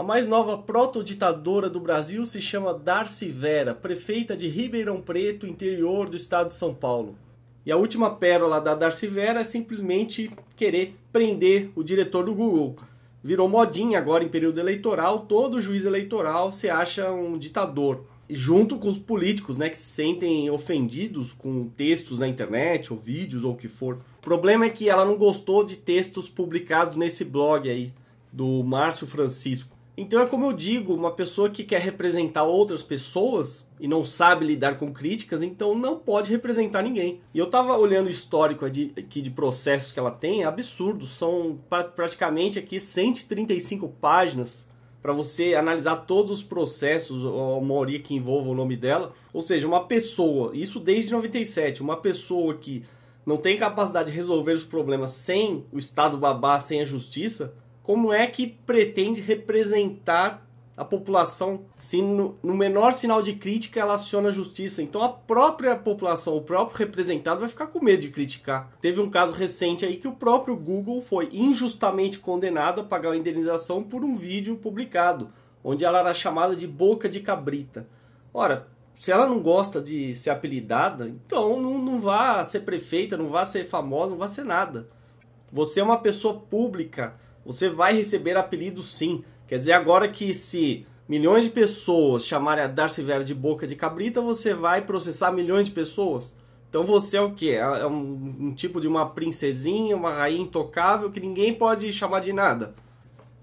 A mais nova protoditadora do Brasil se chama Darcy Vera, prefeita de Ribeirão Preto, interior do estado de São Paulo. E a última pérola da Darcy Vera é simplesmente querer prender o diretor do Google. Virou modinha agora em período eleitoral, todo juiz eleitoral se acha um ditador. Junto com os políticos, né, que se sentem ofendidos com textos na internet, ou vídeos, ou o que for. O problema é que ela não gostou de textos publicados nesse blog aí, do Márcio Francisco. Então é como eu digo, uma pessoa que quer representar outras pessoas e não sabe lidar com críticas, então não pode representar ninguém. E eu tava olhando o histórico aqui de processos que ela tem, é absurdo, são praticamente aqui 135 páginas para você analisar todos os processos, a maioria que envolva o nome dela. Ou seja, uma pessoa, isso desde 97, uma pessoa que não tem capacidade de resolver os problemas sem o Estado babá, sem a justiça, como é que pretende representar a população se no, no, menor sinal de crítica ela aciona a justiça. Então a própria população, o próprio representado vai ficar com medo de criticar. Teve um caso recente aí que o próprio Google foi injustamente condenado a pagar uma indenização por um vídeo publicado, onde ela era chamada de boca de cabrita. Ora, se ela não gosta de ser apelidada, então não, não vá ser prefeita, não vá ser famosa, não vá ser nada. Você é uma pessoa pública você vai receber apelido sim. Quer dizer, agora que se milhões de pessoas chamarem a Darcy Vera de boca de cabrita, você vai processar milhões de pessoas. Então você é o quê? É um, um tipo de uma princesinha, uma rainha intocável que ninguém pode chamar de nada.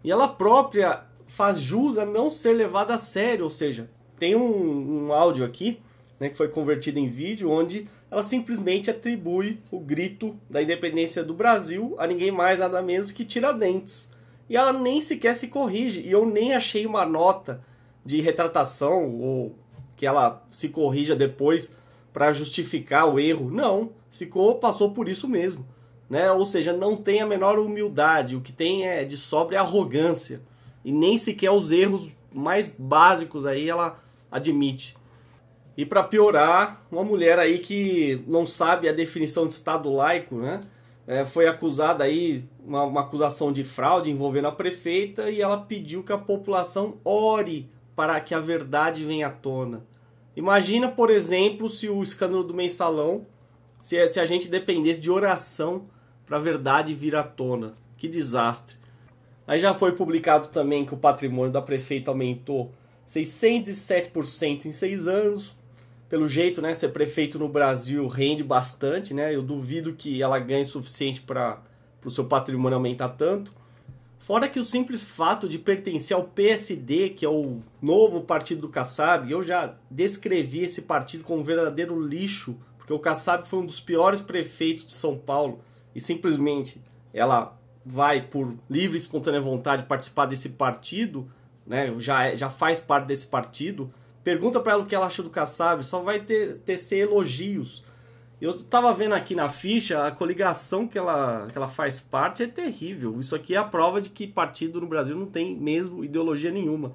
E ela própria faz jus a não ser levada a sério, ou seja, tem um, um áudio aqui, né, que foi convertido em vídeo, onde ela simplesmente atribui o grito da independência do Brasil a ninguém mais, nada menos que Tiradentes. E ela nem sequer se corrige. E eu nem achei uma nota de retratação ou que ela se corrija depois para justificar o erro. Não, ficou, passou por isso mesmo. Né? Ou seja, não tem a menor humildade. O que tem é de sobra arrogância. E nem sequer os erros mais básicos aí ela admite. E para piorar, uma mulher aí que não sabe a definição de Estado laico, né? É, foi acusada aí, uma, uma acusação de fraude envolvendo a prefeita e ela pediu que a população ore para que a verdade venha à tona. Imagina, por exemplo, se o escândalo do mensalão, se, se a gente dependesse de oração para a verdade vir à tona. Que desastre. Aí já foi publicado também que o patrimônio da prefeita aumentou 607% em seis anos, pelo jeito, né, ser prefeito no Brasil rende bastante, né? Eu duvido que ela ganhe o suficiente para o seu patrimônio aumentar tanto. Fora que o simples fato de pertencer ao PSD, que é o novo partido do Kassab, eu já descrevi esse partido como um verdadeiro lixo, porque o Kassab foi um dos piores prefeitos de São Paulo e simplesmente ela vai por livre e espontânea vontade participar desse partido, né? Já, é, já faz parte desse partido Pergunta para ela o que ela acha do Kassab, só vai ter, ser elogios. Eu estava vendo aqui na ficha, a coligação que ela, que ela faz parte é terrível. Isso aqui é a prova de que partido no Brasil não tem mesmo ideologia nenhuma.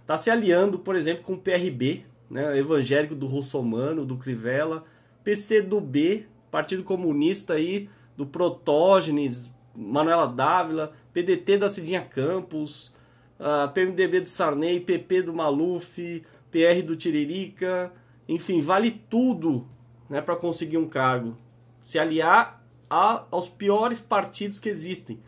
Está se aliando, por exemplo, com o PRB, né, evangélico do Russomano, do Crivella, PCdoB, Partido Comunista aí, do Protógenes, Manuela Dávila, PDT da Cidinha Campos, uh, PMDB do Sarney, PP do Maluf, PR do Tiririca, enfim, vale tudo né, para conseguir um cargo. Se aliar a, aos piores partidos que existem.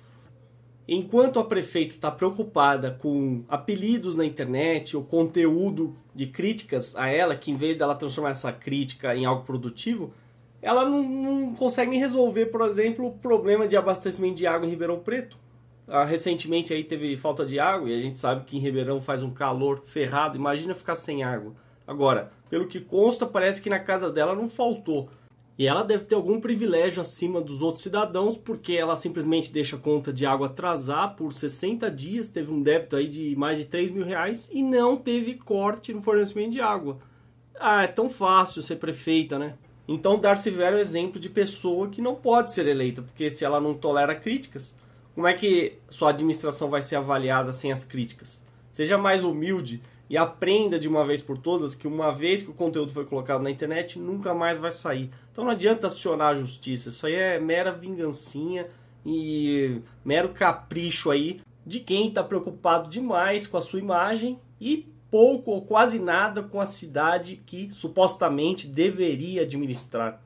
Enquanto a prefeita está preocupada com apelidos na internet ou conteúdo de críticas a ela, que em vez dela transformar essa crítica em algo produtivo, ela não, não consegue resolver, por exemplo, o problema de abastecimento de água em Ribeirão Preto. Ah, recentemente aí teve falta de água e a gente sabe que em Ribeirão faz um calor ferrado. Imagina ficar sem água. Agora, pelo que consta, parece que na casa dela não faltou. E ela deve ter algum privilégio acima dos outros cidadãos, porque ela simplesmente deixa a conta de água atrasar por 60 dias, teve um débito aí de mais de 3 mil reais e não teve corte no fornecimento de água. Ah, é tão fácil ser prefeita, né? Então Darcy Vera é um exemplo de pessoa que não pode ser eleita, porque se ela não tolera críticas, como é que sua administração vai ser avaliada sem as críticas? Seja mais humilde e aprenda de uma vez por todas que uma vez que o conteúdo foi colocado na internet, nunca mais vai sair. Então não adianta acionar a justiça, isso aí é mera vingancinha e mero capricho aí de quem está preocupado demais com a sua imagem e pouco ou quase nada com a cidade que supostamente deveria administrar.